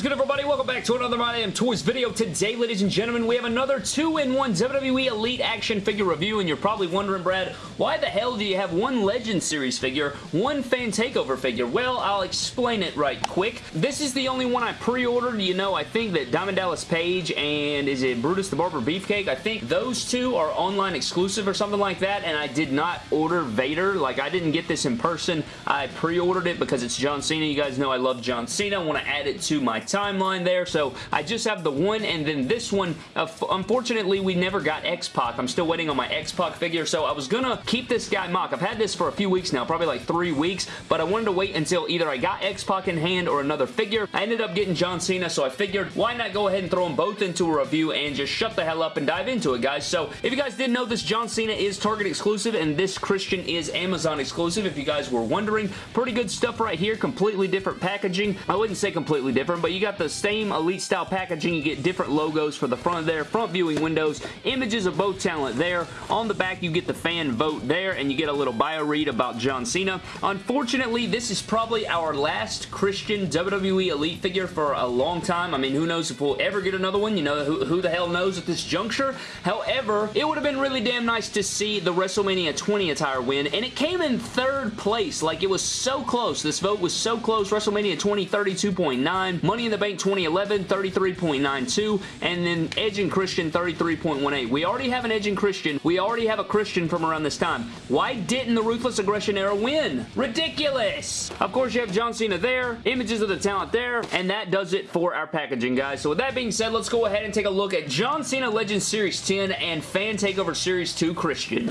is good, everybody? Welcome back to another My Damn Toys video. Today, ladies and gentlemen, we have another 2-in-1 WWE Elite action figure review, and you're probably wondering, Brad, why the hell do you have one Legend Series figure, one Fan Takeover figure? Well, I'll explain it right quick. This is the only one I pre-ordered. You know, I think that Diamond Dallas Page and is it Brutus the Barber Beefcake? I think those two are online exclusive or something like that, and I did not order Vader. Like, I didn't get this in person. I pre-ordered it because it's John Cena. You guys know I love John Cena. I want to add it to my timeline there, so I just have the one and then this one. Uh, unfortunately, we never got X-Pac. I'm still waiting on my X-Pac figure, so I was gonna keep this guy mock. I've had this for a few weeks now, probably like three weeks, but I wanted to wait until either I got X-Pac in hand or another figure. I ended up getting John Cena, so I figured why not go ahead and throw them both into a review and just shut the hell up and dive into it, guys. So if you guys didn't know, this John Cena is Target exclusive, and this Christian is Amazon exclusive, if you guys were wondering. Pretty good stuff right here. Completely different packaging. I wouldn't say completely different, but you got the same Elite style packaging. You get different logos for the front there, front viewing windows, images of both talent there. On the back, you get the fan vote there, and you get a little bio read about John Cena. Unfortunately, this is probably our last Christian WWE Elite figure for a long time. I mean, who knows if we'll ever get another one? You know, who, who the hell knows at this juncture? However, it would have been really damn nice to see the WrestleMania 20 attire win, and it came in third place. Like, it was so close. This vote was so close. WrestleMania 20, 32.9. Money in the Bank 2011, 33.92. And then Edge and Christian, 33.18. We already have an Edge and Christian. We already have a Christian from around this time. Why didn't the Ruthless Aggression era win? Ridiculous! Of course, you have John Cena there, images of the talent there, and that does it for our packaging, guys. So with that being said, let's go ahead and take a look at John Cena Legends Series 10 and Fan Takeover Series 2 Christian.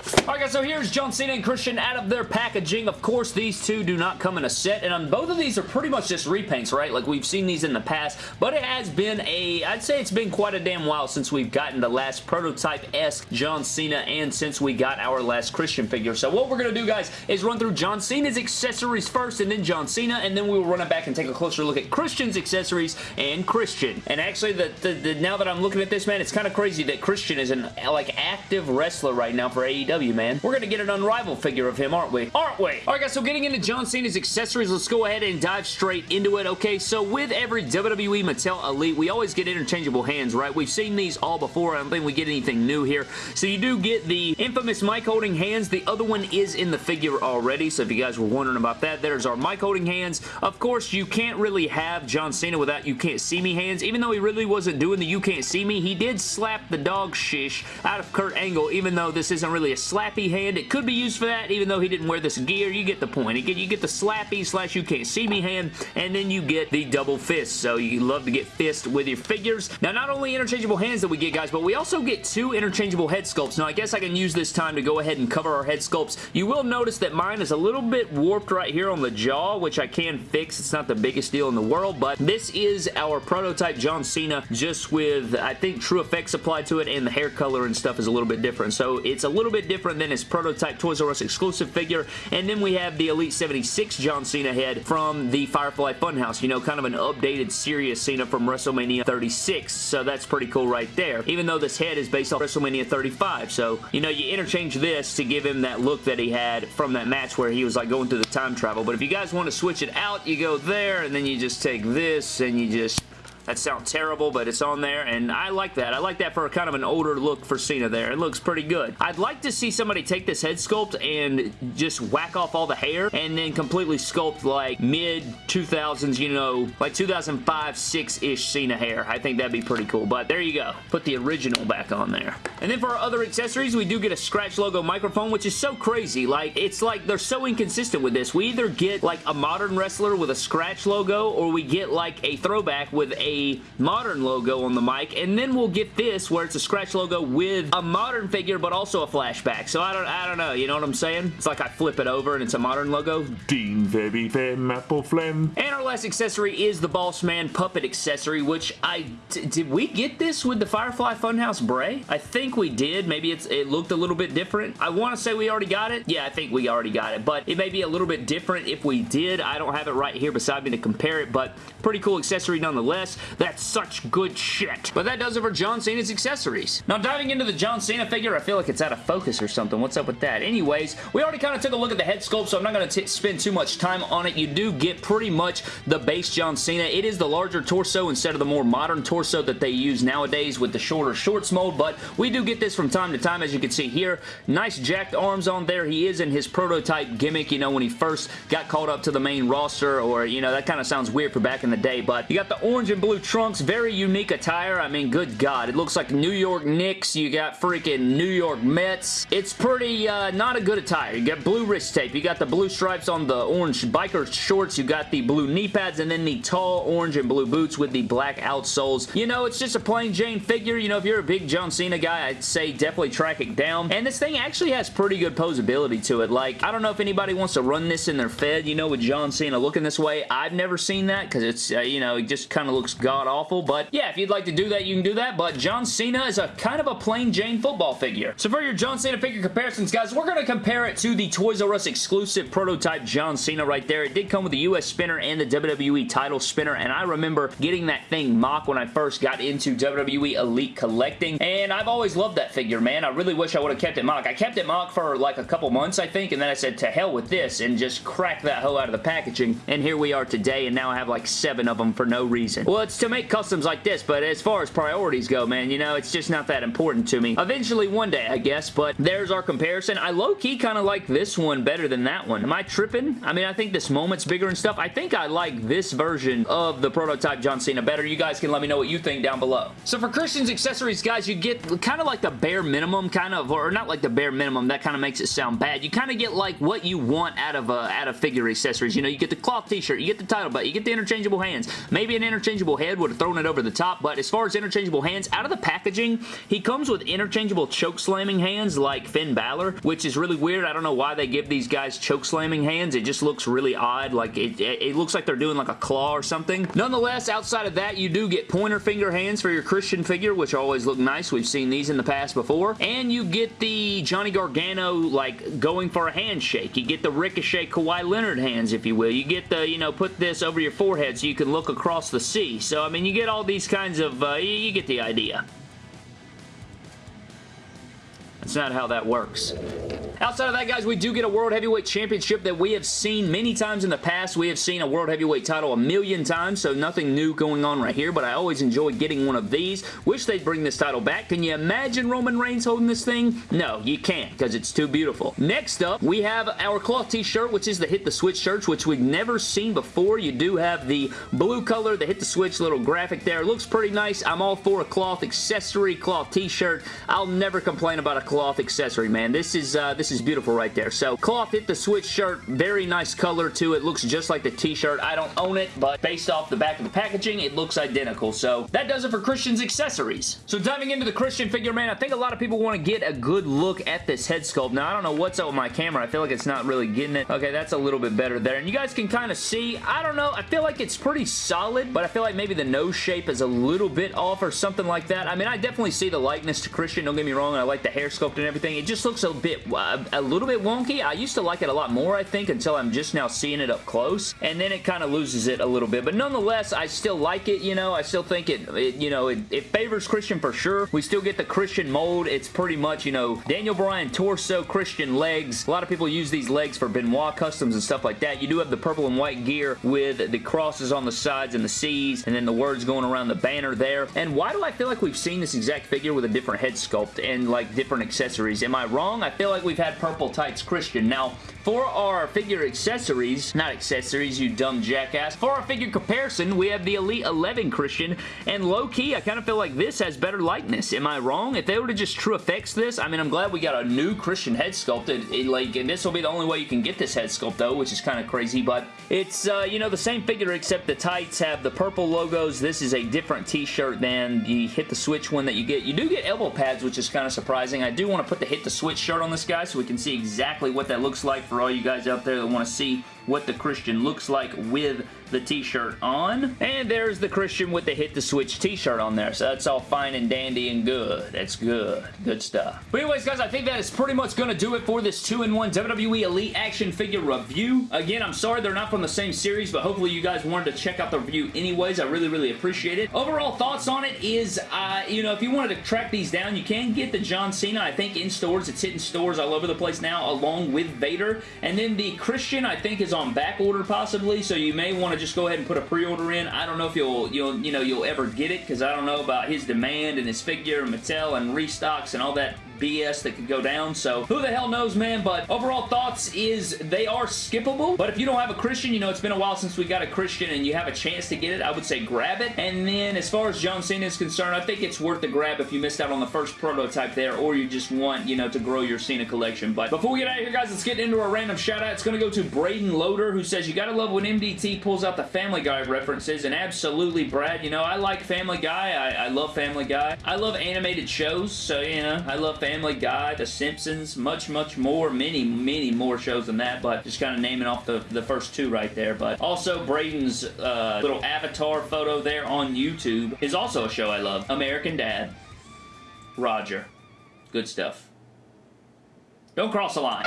Alright guys, so here's John Cena and Christian out of their packaging. Of course, these two do not come in a set, and um, both of these are pretty much just repaints, right? Like, we've seen these in the past, but it has been a, I'd say it's been quite a damn while since we've gotten the last prototype-esque John Cena and since we got our last Christian figure. So what we're going to do, guys, is run through John Cena's accessories first, and then John Cena, and then we will run it back and take a closer look at Christian's accessories and Christian. And actually, the, the, the now that I'm looking at this, man, it's kind of crazy that Christian is an, like, active wrestler right now for AEW, man. We're going to get an unrivaled figure of him, aren't we? Aren't we? Alright guys, so getting into John Cena's accessories, let's go ahead and dive straight into it, okay? So with every WWE Mattel Elite, we always get interchangeable hands, right? We've seen these all before. I don't think we get anything new here. So you do get the infamous mic holding hands. The other one is in the figure already, so if you guys were wondering about that, there's our mic holding hands. Of course, you can't really have John Cena without you can't see me hands. Even though he really wasn't doing the you can't see me, he did slap the dog shish out of Kurt Angle, even though this isn't really a slappy hand. It could be used for that, even though he didn't wear this gear. You get the point. You get, you get the slappy slash you can't see me hand, and then you get the double fist. So you love to get fist with your figures. Now, not only interchangeable hands that we get, guys, but we also get two interchangeable head sculpts. Now, I guess I can use this time to go ahead and cover our head sculpts. You will notice that mine is a little bit warped right here on the jaw, which I can fix. It's not the biggest deal in the world, but this is our prototype John Cena, just with, I think, True Effects applied to it, and the hair color and stuff is a little bit different. So it's a little bit different than his prototype Toys R Us exclusive figure. And then we have the Elite 76 John Cena head from the Firefly Funhouse. You know, kind of an updated serious Cena from WrestleMania 36. So that's pretty cool right there. Even though this head is based off WrestleMania 35. So, you know, you interchange this to give him that look that he had from that match where he was like going through the time travel. But if you guys want to switch it out, you go there and then you just take this and you just that sounds terrible, but it's on there, and I like that. I like that for kind of an older look for Cena there. It looks pretty good. I'd like to see somebody take this head sculpt and just whack off all the hair and then completely sculpt like mid-2000s, you know, like 2005, 6-ish Cena hair. I think that'd be pretty cool, but there you go. Put the original back on there. And then for our other accessories, we do get a Scratch logo microphone, which is so crazy. Like, it's like they're so inconsistent with this. We either get like a modern wrestler with a Scratch logo or we get like a throwback with a modern logo on the mic, and then we'll get this where it's a scratch logo with a modern figure, but also a flashback. So I don't, I don't know. You know what I'm saying? It's like I flip it over and it's a modern logo. Dean Baby Fem Apple Flem. And our last accessory is the Boss Man puppet accessory, which I did we get this with the Firefly Funhouse Bray? I think we did. Maybe it's it looked a little bit different. I want to say we already got it. Yeah, I think we already got it, but it may be a little bit different if we did. I don't have it right here beside me to compare it, but pretty cool accessory nonetheless. That's such good shit. But that does it for John Cena's accessories. Now, diving into the John Cena figure, I feel like it's out of focus or something. What's up with that? Anyways, we already kind of took a look at the head sculpt, so I'm not going to spend too much time on it. You do get pretty much the base John Cena. It is the larger torso instead of the more modern torso that they use nowadays with the shorter shorts mold, but we do get this from time to time, as you can see here. Nice jacked arms on there. He is in his prototype gimmick, you know, when he first got called up to the main roster, or, you know, that kind of sounds weird for back in the day, but you got the orange and blue trunks, very unique attire. I mean, good God. It looks like New York Knicks. You got freaking New York Mets. It's pretty, uh, not a good attire. You got blue wrist tape. You got the blue stripes on the orange biker shorts. You got the blue knee pads, and then the tall orange and blue boots with the black outsoles. You know, it's just a plain Jane figure. You know, if you're a big John Cena guy, I'd say definitely track it down. And this thing actually has pretty good posability to it. Like, I don't know if anybody wants to run this in their Fed, you know, with John Cena looking this way. I've never seen that because it's, uh, you know, it just kind of looks god-awful. But yeah, if you'd like to do that, you can do that. But John Cena is a kind of a plain Jane football figure. So for your John Cena figure comparisons, guys, we're going to compare it to the Toys R Us exclusive prototype John Cena right there. It did come with the US spinner and the WWE title spinner, and I remember getting that thing mock when I first got into WWE Elite collecting, and I've always loved that figure, man. I really wish I would have kept it mock. I kept it mock for like a couple months, I think, and then I said, to hell with this, and just cracked that hoe out of the packaging, and here we are today, and now I have like seven of them for no reason. Well, to make customs like this, but as far as priorities go, man, you know, it's just not that important to me. Eventually, one day, I guess, but there's our comparison. I low-key kind of like this one better than that one. Am I tripping? I mean, I think this moment's bigger and stuff. I think I like this version of the prototype John Cena better. You guys can let me know what you think down below. So for Christian's accessories, guys, you get kind of like the bare minimum, kind of, or not like the bare minimum, that kind of makes it sound bad. You kind of get like what you want out of a, out of figure accessories. You know, you get the cloth t-shirt, you get the title belt, you get the interchangeable hands. Maybe an interchangeable head would have thrown it over the top, but as far as interchangeable hands, out of the packaging, he comes with interchangeable choke slamming hands like Finn Balor, which is really weird. I don't know why they give these guys choke slamming hands. It just looks really odd. Like, it, it, looks like they're doing like a claw or something. Nonetheless, outside of that, you do get pointer finger hands for your Christian figure, which always look nice. We've seen these in the past before. And you get the Johnny Gargano, like, going for a handshake. You get the Ricochet Kawhi Leonard hands, if you will. You get the, you know, put this over your forehead so you can look across the sea. So, I mean, you get all these kinds of, uh, you get the idea. That's not how that works. Outside of that, guys, we do get a World Heavyweight Championship that we have seen many times in the past. We have seen a World Heavyweight title a million times, so nothing new going on right here, but I always enjoy getting one of these. Wish they'd bring this title back. Can you imagine Roman Reigns holding this thing? No, you can't, because it's too beautiful. Next up, we have our cloth t-shirt, which is the Hit the Switch shirt, which we've never seen before. You do have the blue color, the Hit the Switch little graphic there. It looks pretty nice. I'm all for a cloth accessory, cloth t-shirt. I'll never complain about a cloth accessory, man. This is uh, this is beautiful right there. So cloth hit the switch shirt. Very nice color too. It looks just like the t-shirt. I don't own it, but based off the back of the packaging, it looks identical. So that does it for Christian's accessories. So diving into the Christian figure, man, I think a lot of people want to get a good look at this head sculpt. Now, I don't know what's up with my camera. I feel like it's not really getting it. Okay, that's a little bit better there. And you guys can kind of see, I don't know, I feel like it's pretty solid, but I feel like maybe the nose shape is a little bit off or something like that. I mean, I definitely see the likeness to Christian. Don't get me wrong. I like the hair sculpt and everything. It just looks a bit, uh, a little bit wonky. I used to like it a lot more, I think, until I'm just now seeing it up close. And then it kind of loses it a little bit. But nonetheless, I still like it, you know. I still think it, it you know, it, it favors Christian for sure. We still get the Christian mold. It's pretty much, you know, Daniel Bryan torso, Christian legs. A lot of people use these legs for Benoit customs and stuff like that. You do have the purple and white gear with the crosses on the sides and the C's and then the words going around the banner there. And why do I feel like we've seen this exact figure with a different head sculpt and like different accessories? Am I wrong? I feel like we've had purple tights Christian. Now, for our figure accessories, not accessories, you dumb jackass, for our figure comparison, we have the Elite 11 Christian, and low-key, I kind of feel like this has better likeness. Am I wrong? If they were to just true effects this, I mean, I'm glad we got a new Christian head sculpt. It, it, like, and this will be the only way you can get this head sculpt, though, which is kind of crazy, but it's, uh, you know, the same figure, except the tights have the purple logos. This is a different t-shirt than the Hit the Switch one that you get. You do get elbow pads, which is kind of surprising. I do want to put the Hit the Switch shirt on this guy so we can see exactly what that looks like for all you guys out there that want to see what the Christian looks like with the t-shirt on. And there's the Christian with the Hit the Switch t-shirt on there. So that's all fine and dandy and good. That's good. Good stuff. But anyways, guys, I think that is pretty much going to do it for this 2-in-1 WWE Elite action figure review. Again, I'm sorry they're not from the same series, but hopefully you guys wanted to check out the review anyways. I really, really appreciate it. Overall thoughts on it is, uh, you know, if you wanted to track these down, you can get the John Cena, I think, in stores. It's hitting stores all over the place now, along with Vader. And then the Christian, I think, is on back order possibly, so you may want to just go ahead and put a pre-order in. I don't know if you'll, you'll, you know, you'll ever get it because I don't know about his demand and his figure and Mattel and restocks and all that BS that could go down, so who the hell knows, man, but overall thoughts is they are skippable, but if you don't have a Christian, you know, it's been a while since we got a Christian and you have a chance to get it, I would say grab it, and then as far as John Cena is concerned, I think it's worth the grab if you missed out on the first prototype there, or you just want, you know, to grow your Cena collection, but before we get out of here, guys, let's get into a random shout-out. It's going to go to Braden Loader, who says, you gotta love when MDT pulls out the Family Guy references, and absolutely, Brad, you know, I like Family Guy, I, I love Family Guy, I love animated shows, so, you know, I love Family Guy, The Simpsons, much, much more, many, many more shows than that, but just kind of naming off the, the first two right there. But also, Braden's uh, little avatar photo there on YouTube is also a show I love. American Dad. Roger. Good stuff. Don't cross the line.